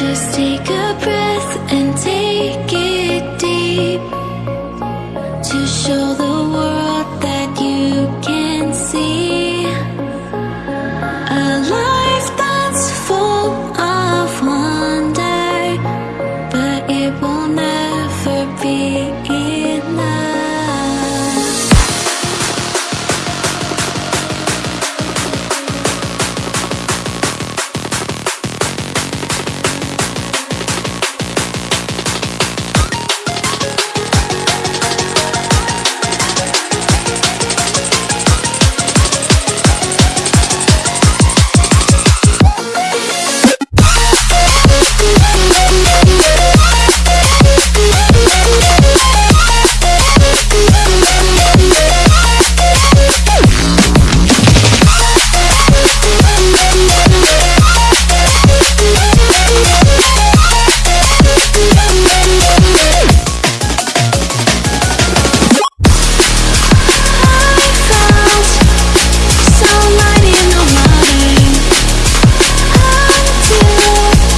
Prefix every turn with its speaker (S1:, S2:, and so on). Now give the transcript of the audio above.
S1: Just take a breath and take it deep To show the